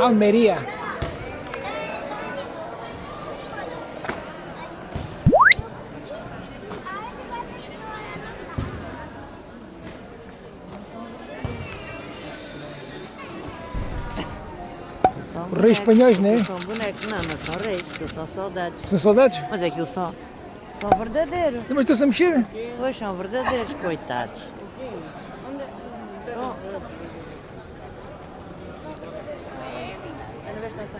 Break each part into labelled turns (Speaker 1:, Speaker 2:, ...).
Speaker 1: Almeria. Reis espanhóis, não é?
Speaker 2: São bonecos, não, não são reis, são soldados.
Speaker 1: São soldados?
Speaker 2: Mas aquilo são, são verdadeiros.
Speaker 1: Mas estão-se a mexer?
Speaker 2: Pois são verdadeiros, coitados. Bom. Olha, vê se está a mexer, olha lá. Coitados.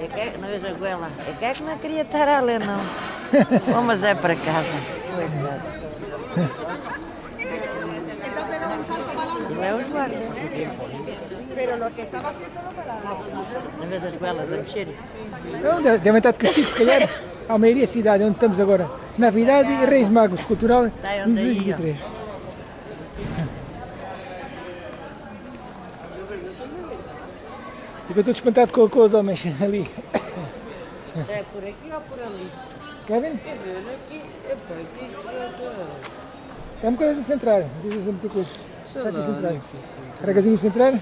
Speaker 2: É que, é- não vejo a goela. É que é que não queria estar a ler, não. Vamos é para casa. Coitados. Ele é os guardas.
Speaker 3: Pero lo que estaba haciendo no me la
Speaker 2: Não vês as goelas a mexer?
Speaker 1: Não, de- devem estar de castigo, se calhar. Almeria, cidade, onde estamos agora. Navidade e Reis Magos, cultural,
Speaker 2: Tá, onde aí, ó.
Speaker 1: 2023. Fico todo espantado com, com os homens ali.
Speaker 2: É por aqui ou por ali?
Speaker 1: Kevin? Tem uma coisa a centrar, diz assim muita coisa. Está aqui a centrar. Carregazinho centrar.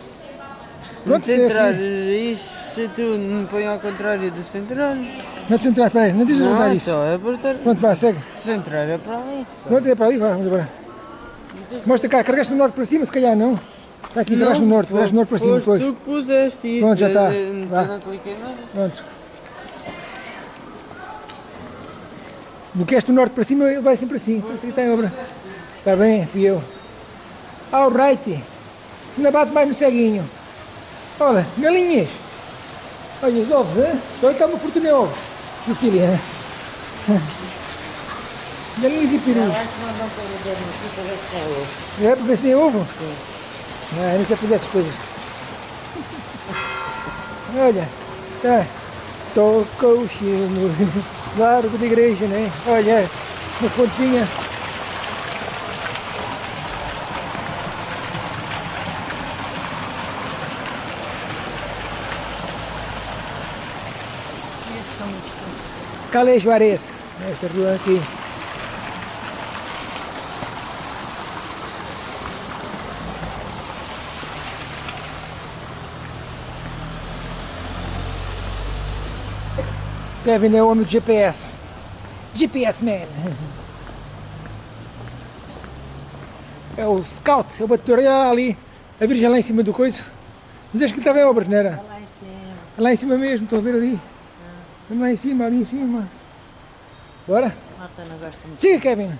Speaker 1: Pronto,
Speaker 4: centrar
Speaker 1: assim.
Speaker 4: isso, se tu não põe ao contrário do centrar.
Speaker 1: Não te centrar, espera aí, não a
Speaker 4: Não,
Speaker 1: rodar isso.
Speaker 4: então é apertar.
Speaker 1: Pronto, vá, segue.
Speaker 4: Centrar é para ali.
Speaker 1: Pronto, é para ali, vá, vamos agora. Mostra cá, carregaste no norte para cima, se calhar não. Está aqui, carregaste no norte, carregaste no norte para cima depois.
Speaker 4: tu que puseste isto.
Speaker 1: Pronto, já está.
Speaker 4: Não,
Speaker 1: Vá.
Speaker 4: não cliquei nada.
Speaker 1: Pronto. Se bloqueaste no norte para cima, ele vai sempre assim. Por isso que está em obra. Está bem, fui eu. Alright. Ainda bate mais no ceguinho. Olha, galinhas. Olha os ovos, hein? Só está uma fortuna em ovos. Hein? Galinhas e perus.
Speaker 2: O é ovo.
Speaker 1: É para ver se tem ovo? Não, eu não sei fazer essas coisas. Olha, tá. Toca o chino. Largo da igreja, né? Olha, uma fontinha. Calais Juarez, esta rua aqui. Kevin é o homem do GPS. GPS Man. É o Scout, é o bateria ali. A virgem lá em cima do coiso. Mas acho que ele estava em obras, não era?
Speaker 2: Lá em cima.
Speaker 1: Lá em cima mesmo, estou a ver ali. Lá em cima, ali em cima. Bora?
Speaker 2: Malta não gosta muito.
Speaker 1: Siga, Kevin.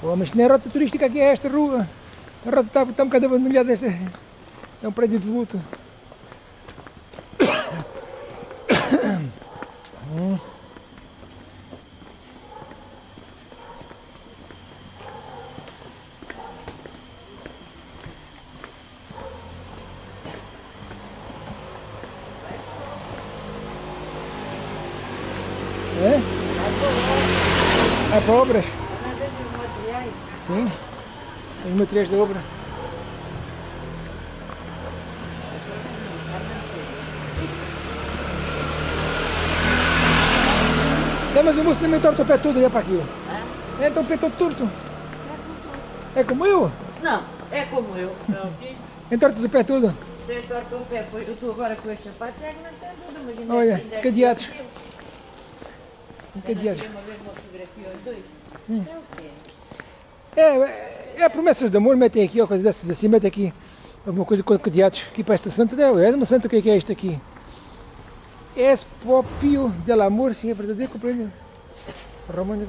Speaker 1: Pô, mas não é rota turística aqui, é esta rua. A rota está, está um bocado abandonada. Esta, é um prédio de luto. Hum. É? É para obras? Sim. Os materiais da obra. É, mas o moço também torta o pé todo e é para aquilo. É, então o pé todo torto. É como eu?
Speaker 2: Não, é como eu.
Speaker 1: Entortas o pé
Speaker 2: torto o pé, pois eu estou agora com estes sapatos, é que não tem tudo. Mas ainda
Speaker 1: Olha,
Speaker 2: é
Speaker 1: cadeados.
Speaker 2: Aos dois. Isto é?
Speaker 1: É, é, é promessas de amor, metem aqui, ó, coisas dessas assim, metem aqui alguma coisa com cadeados. Aqui para esta santa, é, é uma santa, o que é que é isto aqui? Es propio del amor, sim, é verdadeiro, compreende? Romano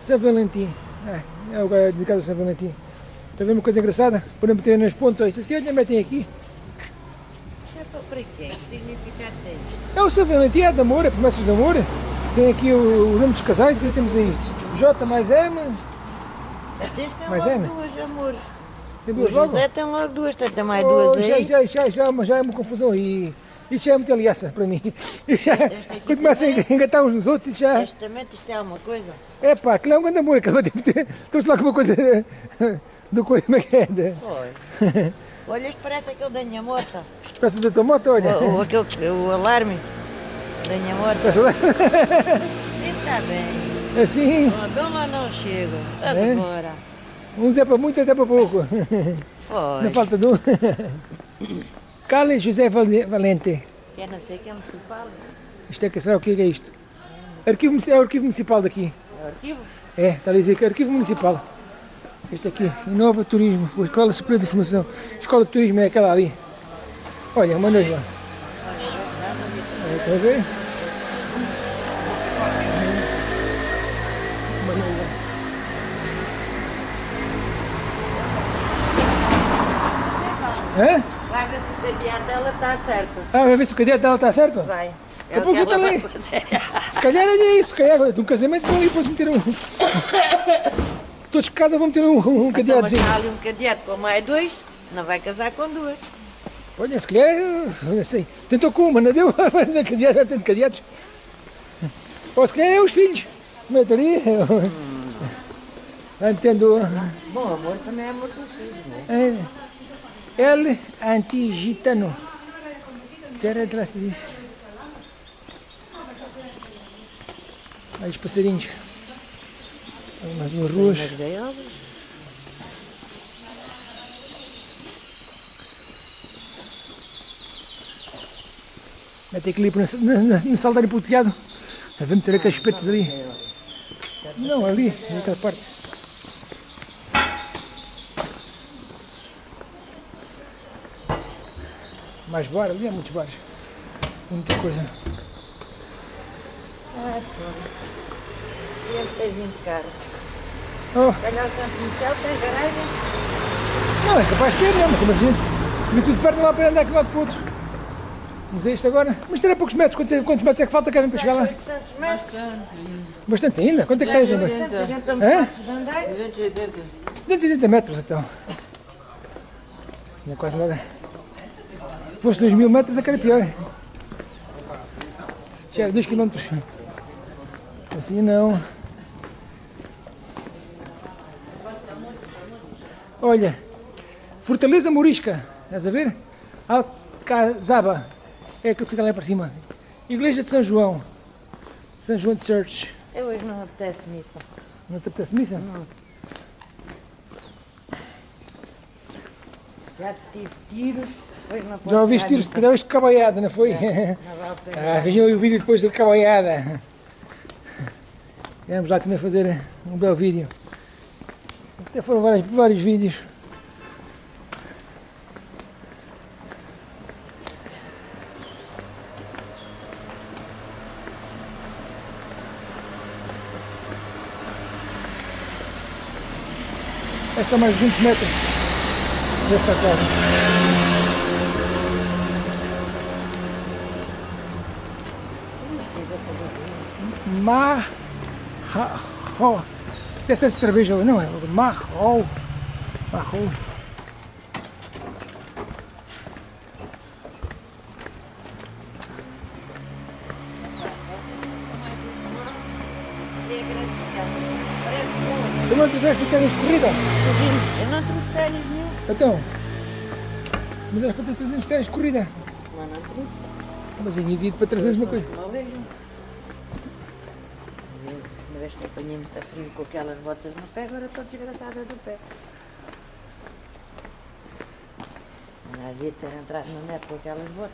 Speaker 1: São Valentim. É, é o lugar dedicado a São Valentim. Está a ver uma coisa engraçada? Podemos meter nas pontas, ó, isso assim, olha, metem aqui.
Speaker 2: É para quê? Que significado tem?
Speaker 1: É o São Valentim, é de amor, é promessas de amor. Tem aqui o, o nome dos casais, que temos aí J mais M, é, né?
Speaker 2: duas, amores.
Speaker 1: tem
Speaker 2: O
Speaker 1: duas logo.
Speaker 2: José tem logo duas, tem também
Speaker 1: Oh,
Speaker 2: duas
Speaker 1: já,
Speaker 2: aí.
Speaker 1: já, já, já, mas já é uma confusão aí. Isso já é muita aliança para mim. Isso já,
Speaker 2: Este
Speaker 1: quando começa a
Speaker 2: também.
Speaker 1: engatar uns nos outros, isso já.
Speaker 2: Testamento, isto é alguma coisa?
Speaker 1: É pá, aquilo é um grande amor, ter. Trouxe lá alguma coisa do coisa, como é que é?
Speaker 2: Foi. Olha, isto parece aquele da minha moto.
Speaker 1: peça da tua moto, olha.
Speaker 2: O, o, aquele, o alarme da minha moto. Está bem.
Speaker 1: Assim,
Speaker 2: Oh, Dom lá não chega.
Speaker 1: É?
Speaker 2: Agora.
Speaker 1: Uns é para muito, outro é para pouco.
Speaker 2: Foi.
Speaker 1: Não falta de um. Carlos José Vale- Valente.
Speaker 2: Eu não sei que é municipal.
Speaker 1: Isto é que será o que é isto? Arquivo, é o arquivo municipal daqui.
Speaker 2: É o arquivo.
Speaker 1: É, está a dizer que é arquivo municipal. Este aqui, Inova Turismo, a Escola Superior de Formação. Escola de Turismo é aquela ali. Olha, uma noiva. Olha, Está a ver? Uma noiva. Hã?
Speaker 2: Vai ver se o cadeado dela está certo.
Speaker 1: Ah, vai ver se o cadeado dela está certo?
Speaker 2: Vai. É
Speaker 1: Depois
Speaker 2: o que
Speaker 1: volta
Speaker 2: ela
Speaker 1: ali. Se calhar é isso, se calhar de um casamento vão ali depois meter um. Todos de cada vão meter um, um
Speaker 2: Então,
Speaker 1: cadeadozinho.
Speaker 2: há ali um cadeado com mais dois, não vai casar com duas.
Speaker 1: Olha, se calhar, não sei. Tentou com uma, não deu? Cadeados, vai ter cadeados. Ou se calhar é os filhos. Mete ali. Não entendo.
Speaker 2: Bom, amor também é amor dos filhos, não é?
Speaker 1: É. El Antigitano. Terra de diz. Aí os passarinhos. Aí mais umas ruas.
Speaker 2: Umas gaiolas.
Speaker 1: Mete equilíbrio no, no, no saldário para o telhado. Ver meter aqueles espetos ali. Não, ali, naquela parte. Mais bar, ali há muitos bares. Muita coisa.
Speaker 2: Ah. E eles têm 20 caras.
Speaker 1: Oh,
Speaker 2: Calhar o Santo Michel tem garagem.
Speaker 1: não, é capaz de ter, não, mas como a gente. E tudo perto não há para andar aqui lá de outro. Vamos a este agora. Mas terá poucos metros. Quantos, quantos metros é que falta, Kevin, para chegar lá?
Speaker 2: 800 metros.
Speaker 1: Bastante ainda. Quanto é que tens ainda?
Speaker 2: 800, a gente estamos
Speaker 1: Hã?
Speaker 2: fartos de andar.
Speaker 4: 280.
Speaker 1: 280 metros então. Não é quase nada. Se fosse 2 mil metros, é que era pior. Já era 2 km. Assim não. Olha, Fortaleza Morisca, estás a ver? Alcazaba, é aquilo que fica lá para cima. Igreja de São João, São João de Church.
Speaker 2: Eu hoje não apetece missa.
Speaker 1: Não te apetece missa?
Speaker 2: Já tive tiros.
Speaker 1: Já ouviste tiros
Speaker 2: missa.
Speaker 1: de de cabaiada, não foi?
Speaker 2: Pena.
Speaker 1: Ah, vejam o vídeo depois da cabaiada. Vamos lá também fazer um belo vídeo. Até foram vários, vários vídeos. É só mais 20 metros desta casa. Marro. Se essa é cerveja, não é? Marro. Marro.
Speaker 2: A grande cidade. Parece bom.
Speaker 1: Tu não fizeste ténis de corrida?
Speaker 2: Eu não trouxe ténis nenhum.
Speaker 1: Então. Mas és para ter 300 ténis de corrida.
Speaker 2: Mas não trouxe.
Speaker 1: Mas aí divide para 300 uma coisa.
Speaker 2: Não vejo. Uma vez que apanhei muito frio com aquelas botas no pé, agora estou desgraçada do pé. Não havia ter entrado no neto com aquelas botas.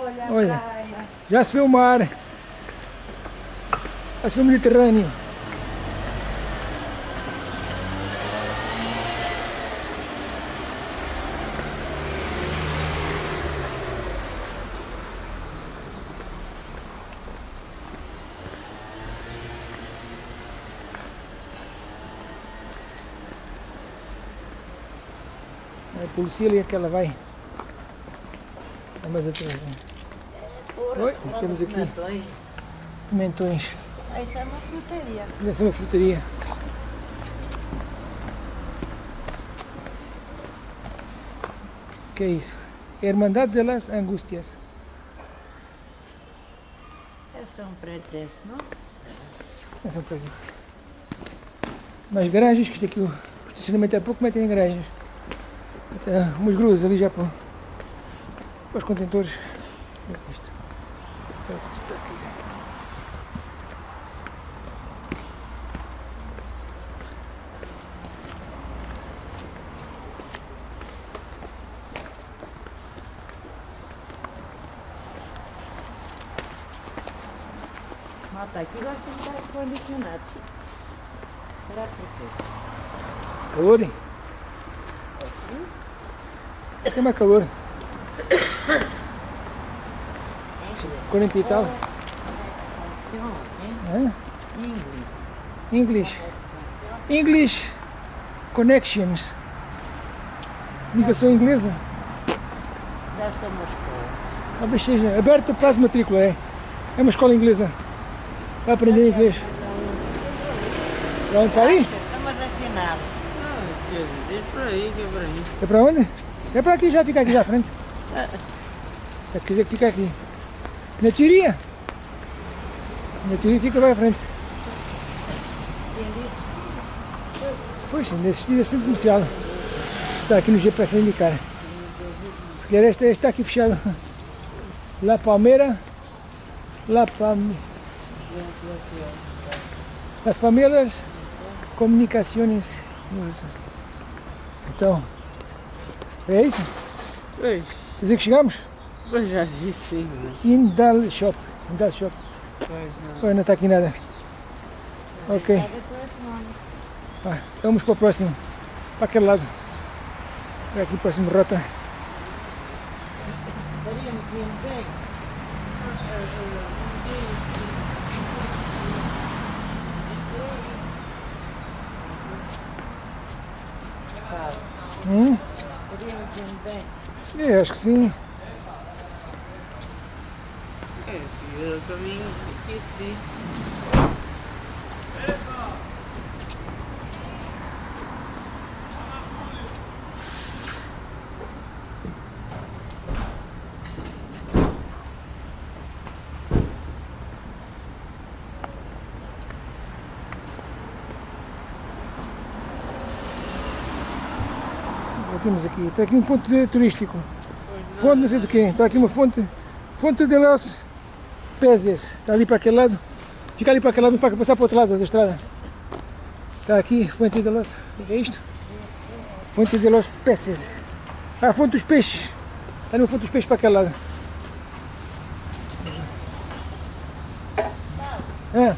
Speaker 2: Olha a
Speaker 1: Olha. Já se vê o mar. Já se vê o Mediterrâneo. A polícia ali é que ela vai. É mais atrás. né? Oi, temos aqui.
Speaker 2: pimentões.
Speaker 1: Pimentões.
Speaker 2: Ah, é uma frutaria.
Speaker 1: Deve ser uma frutaria. Que é isso? Hermandade de las Angustias.
Speaker 2: Esse é um pretexto, não?
Speaker 1: Essa é para aqui. Mais garagens, que isto aqui o estacionamento é pouco, metem em garagens. Até umas gruzas ali já para os contentores. Como é que isto?
Speaker 2: Malta, aqui gosta de estar condicionados. Será que é? porquê?
Speaker 1: Calor, hein? Tem mais calor. 40 e tal.
Speaker 2: Inglês.
Speaker 1: English. English Connections. Ligação inglesa.
Speaker 2: Ser uma escola.
Speaker 1: Talvez seja aberta para as matrícula, é. É uma escola inglesa. Vai aprender inglês. Vamos para aí?
Speaker 4: Tio, diz por aí que é para mim.
Speaker 1: É para onde? É para aqui, já fica aqui já à frente. É quer dizer que fica aqui. Na teoria. Na teoria fica lá à frente. Pois, nesse estilo é sempre comercial. Está aqui no GPS a indicar. Se quer este, está aqui fechado. La Palmeira. La Palme... Las Palmeiras Comunicações. Então, é isso?
Speaker 4: Pois,
Speaker 1: Quer dizer que chegamos?
Speaker 4: pois já disse sim, mas...
Speaker 1: Indal Shop. Indal Shop.
Speaker 4: Pois não.
Speaker 1: Não está aqui nada. Ok. Ah, vamos para o próximo. Para aquele lado. Para aqui o próximo rota. Hum? É, acho que sim.
Speaker 4: É, seguir o caminho que
Speaker 1: temos aqui. Está aqui um ponto de- turístico. Fonte não sei do quê. Está aqui uma fonte. Fonte de los Peces. Está ali para aquele lado. Fica ali para aquele lado para passar para o outro lado da estrada. Está aqui, Fonte de los. O que é isto? Fonte de los Peces. Ah, Fonte dos Peixes. Está no Fonte dos Peixes para aquele lado. Ah.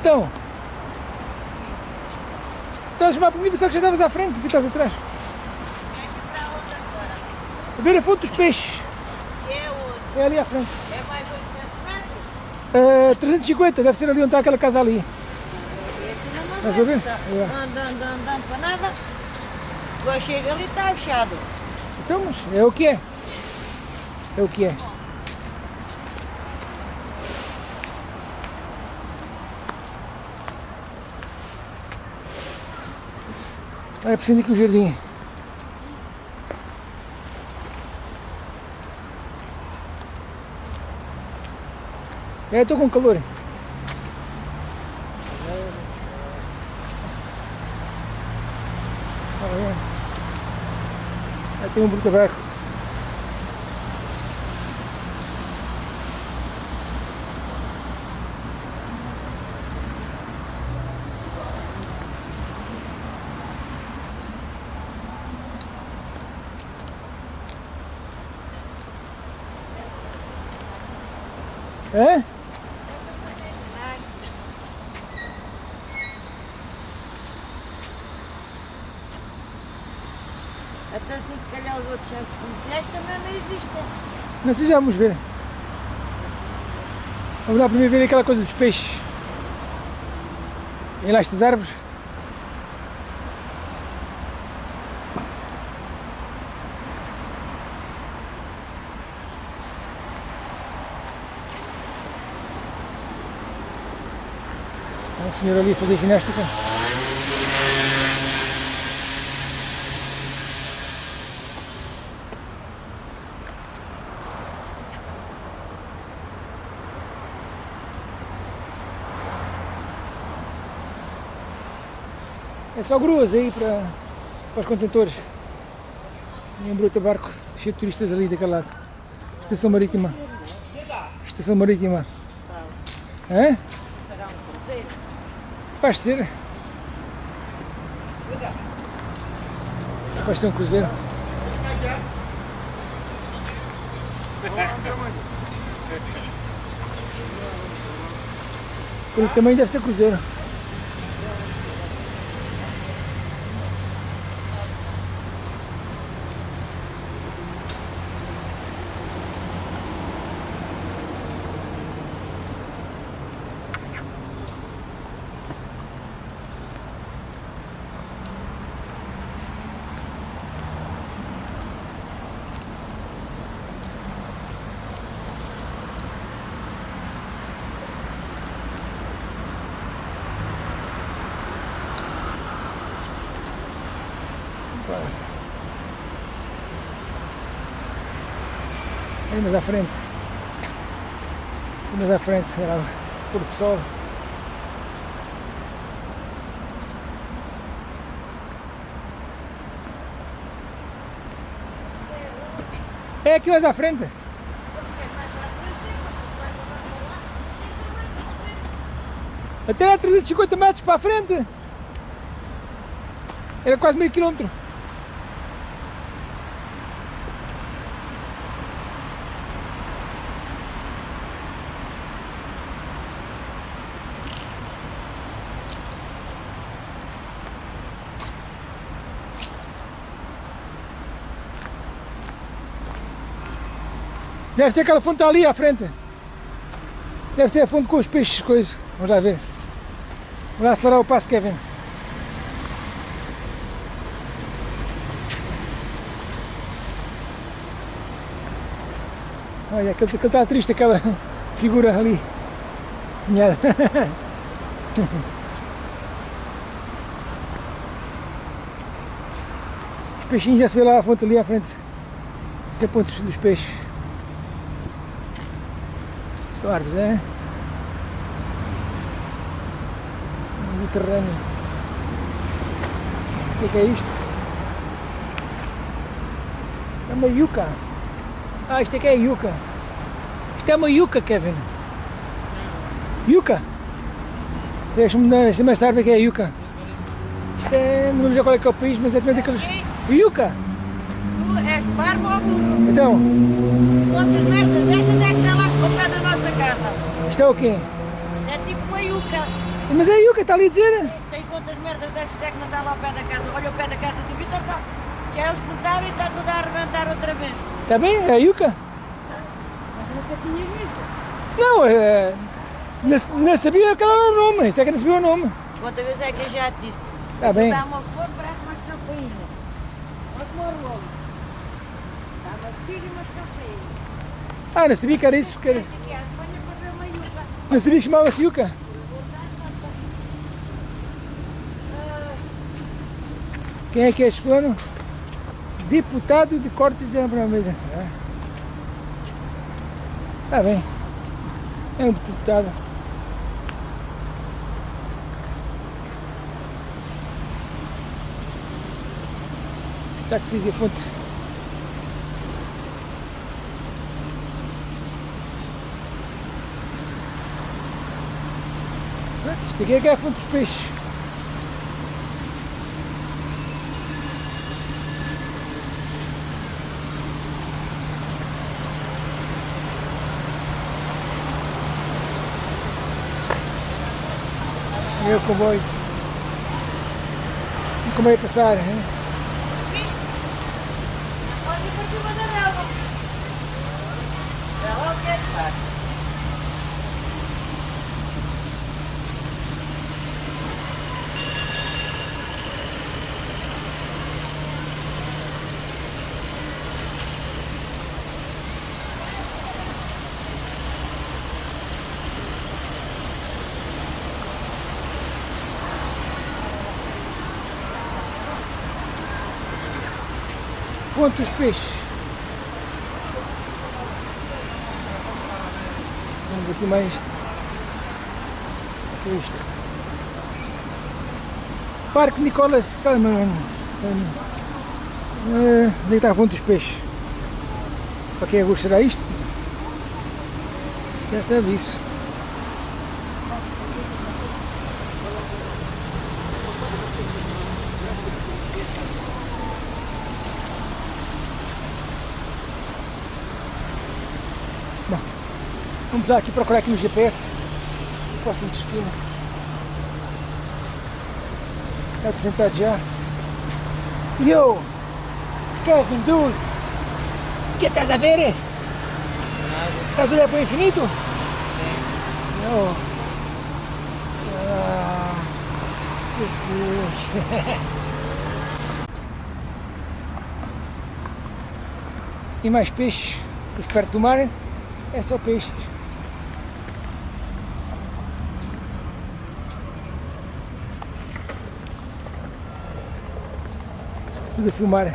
Speaker 1: Então. Estás a chamar por mim, pensava que já estavas à frente, e estás atrás. A ver a fonte dos peixes.
Speaker 2: É.
Speaker 1: É ali à frente.
Speaker 2: É mais 800 metros?
Speaker 1: Ah, 350, deve ser ali onde está aquela casa ali. Estás a ver?
Speaker 2: Tá.
Speaker 1: É.
Speaker 2: Andando, andando para nada. Agora chega ali está fechado.
Speaker 1: Então, mas é o que é. É o que é. É preciso aqui o jardim. É, estou com calor. Ah, é. Aí tem um bruto aberto. É?
Speaker 2: Até assim, se calhar os outros centros comerciais também não existem.
Speaker 1: Não sei, já vamos ver. Vamos lá primeiro ver aquela coisa dos peixes. E lá estas árvores. Um senhor ali a fazer ginástica. É só gruas aí para, para os contentores. E um bruto barco cheio de turistas ali daquele lado. Estação marítima. Estação marítima. Hã? Ser. Vai ser um cruzeiro. Pelo tamanho deve ser cruzeiro. Quase. Mais à frente. Mais à frente será o pôr do sol. É aqui mais à frente. Até lá 350 metros para a frente. Era quase meio quilômetro. Deve ser aquela fonte ali à frente. Deve ser a fonte com os peixes, coisas. Vamos lá ver. Vamos lá acelerar o passo, Kevin. Olha, aquele, aquele está triste, aquela figura ali desenhada. Os peixinhos já se vê lá a fonte ali à frente. Esse é pontos dos peixes. São árvores, é? Mediterrâneo. O que é, que é isto? É uma yuca. Ah, isto aqui é yuca. Isto é uma yuca, Kevin. Yuca. Deixa-me deixa mais tarde que é yuca. Isto é, não lembro já qual é que é o país, mas é também daqueles... Yuca!
Speaker 2: Tu és parvo ou burro?
Speaker 1: Então,
Speaker 2: casa?
Speaker 1: isto é o quê?
Speaker 2: É tipo uma yuca.
Speaker 1: Mas é yuca, está ali a dizer.
Speaker 2: Tem quantas merdas destas é que não está lá ao pé da casa? Olha o pé da casa do Vitor, está. Já é os cortaram e está tudo a arrebentar outra vez.
Speaker 1: Está bem? É yuca?
Speaker 2: Mas nunca tinha visto.
Speaker 1: Não, é... Não, não sabia que era o nome, isso é que não sabia o nome.
Speaker 2: Quantas vezes é que eu já te disse?
Speaker 1: Está bem.
Speaker 2: Dá uma flor, parece umas campainhas. Olha como rolo. Dá umas filhas e umas campainhas.
Speaker 1: Ah, não sabia que era isso. Que era...
Speaker 2: Deixa aqui a Espanha para ver uma yuca.
Speaker 1: Não sabia que chamava-se. Quem é que é este fulano? Deputado de Cortes de Almeida. Está bem. É um deputado. Táxis e fonte. Isto aqui é que é a fonte dos peixes. O comboio. Como é passar, hein?
Speaker 2: Pode ir para cima da relva. É lá o que é que faz.
Speaker 1: Dos peixes. Vamos aqui mais. O que é isto? Parque Nicolas Salmon. Uh, onde está a fonte dos peixes? Para quem gostará isto? Já sabe isso. Vamos lá aqui procurar aqui no GPS o próximo destino. É apresentado já. Yo! Kevin, dude! O que estás a ver? Estás a olhar para o infinito? Não. Ah, que Deus. E mais peixes, os perto do mar, é só peixes. Tudo a filmar.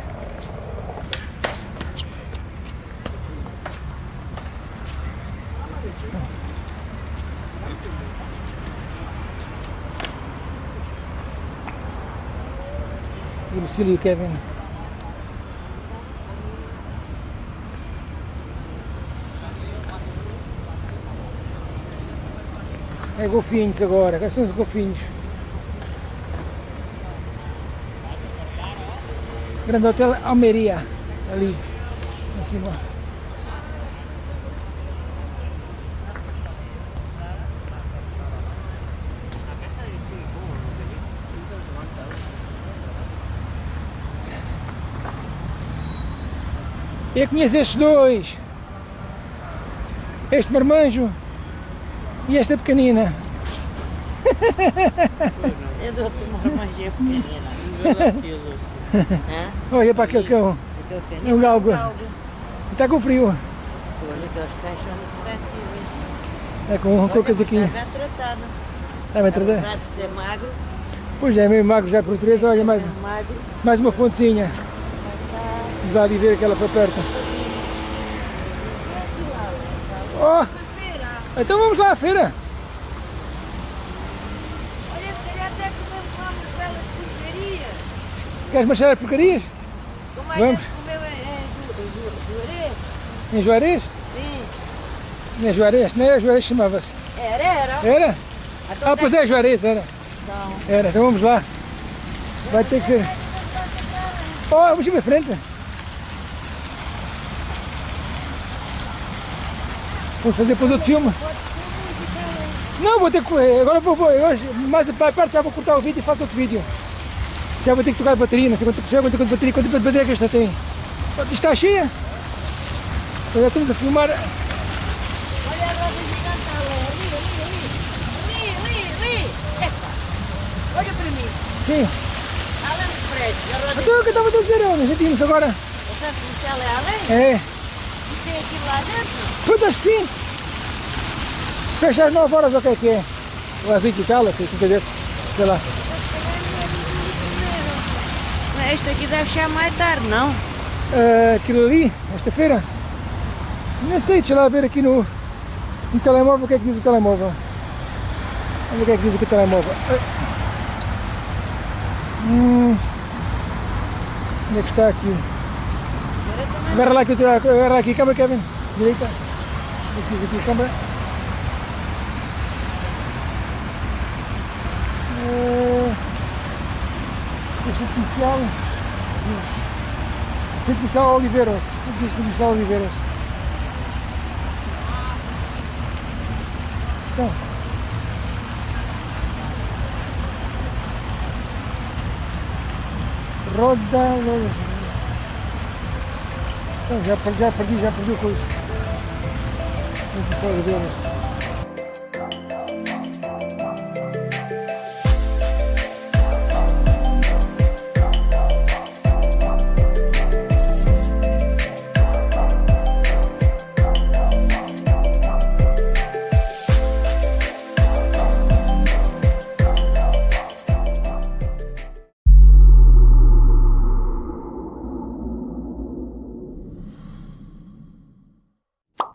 Speaker 1: E o Kevin. É golfinhos agora, quais são os golfinhos? Grande Hotel Almeria, ali, em cima. Eu conheço estes dois. Este marmanjo e esta pequenina.
Speaker 2: Eu dou-te uma marmanjinha pequenina.
Speaker 1: Olha para aquele cão. É um galgo. Está com frio.
Speaker 2: Olha, aqueles cães são muito sensíveis.
Speaker 1: É com, com o casaquinho.
Speaker 2: Está bem tratado.
Speaker 1: Está bem tratado?
Speaker 2: Apesar de ser magro,
Speaker 1: Pois é, meio magro já por natureza. Olha, mais,
Speaker 2: é
Speaker 1: mais uma fontezinha. Lá ali ver aquela para perto. Oh! Então vamos lá à feira.
Speaker 3: Olha, se calhar até comemos lá umas belas porcarias.
Speaker 1: Queres marchar as porcarias?
Speaker 3: Como a
Speaker 1: Vamos.
Speaker 3: gente comeu em, em Ju- Ju- Juarez.
Speaker 1: Em Juarez?
Speaker 3: Sim.
Speaker 1: Não é Juarez, não era Juarez chamava-se.
Speaker 3: Era, era.
Speaker 1: Era?
Speaker 3: Então
Speaker 1: Ah, pois é, Juarez, era.
Speaker 3: Então,
Speaker 1: Era, então vamos lá. Vai ter que ser. Oh, vamos ir para frente. Vamos fazer depois outro filme. Não, vou ter que. Agora vou, vou agora, mais para perto já vou cortar o vídeo e faço outro vídeo. Já vou ter que trocar a bateria, não sei quanto, já vou ter quanto bateria, quanto de bateria que esta tem. Está cheia. Já estamos a filmar.
Speaker 3: olha a roda gigante ali, ali, ali, ali. Ali, ali. Epa. Olha para mim.
Speaker 1: Sim.
Speaker 3: Além. A roda
Speaker 1: Então o que eu estava a dizer, eu, já tínhamos agora.
Speaker 3: o comercial é além.
Speaker 1: É.
Speaker 3: E tem aquilo lá dentro.
Speaker 1: Que sim. Fecha às 9 horas, o que é que é? Ou às 8 e tal, que é desse, sei lá.
Speaker 2: Não, Este aqui deve chegar mais tarde, não?
Speaker 1: Ah, aquilo ali, esta feira, nem sei, deixa lá ver aqui no, no telemóvel o que é que diz o telemóvel. Olha o que é que diz aqui o telemóvel. Ah. Hum. Onde é que está aqui? Agarra lá aqui, agarra lá aqui, câmera, Kevin. Direita. Aqui, aqui, câmera. O centro comercial. Centro comercial Oliveiras. Aqui, centro comercial Oliveiras. Então. Roda. Então, já, per- já perdi, já perdi o coisa. Centro comercial Oliveiras.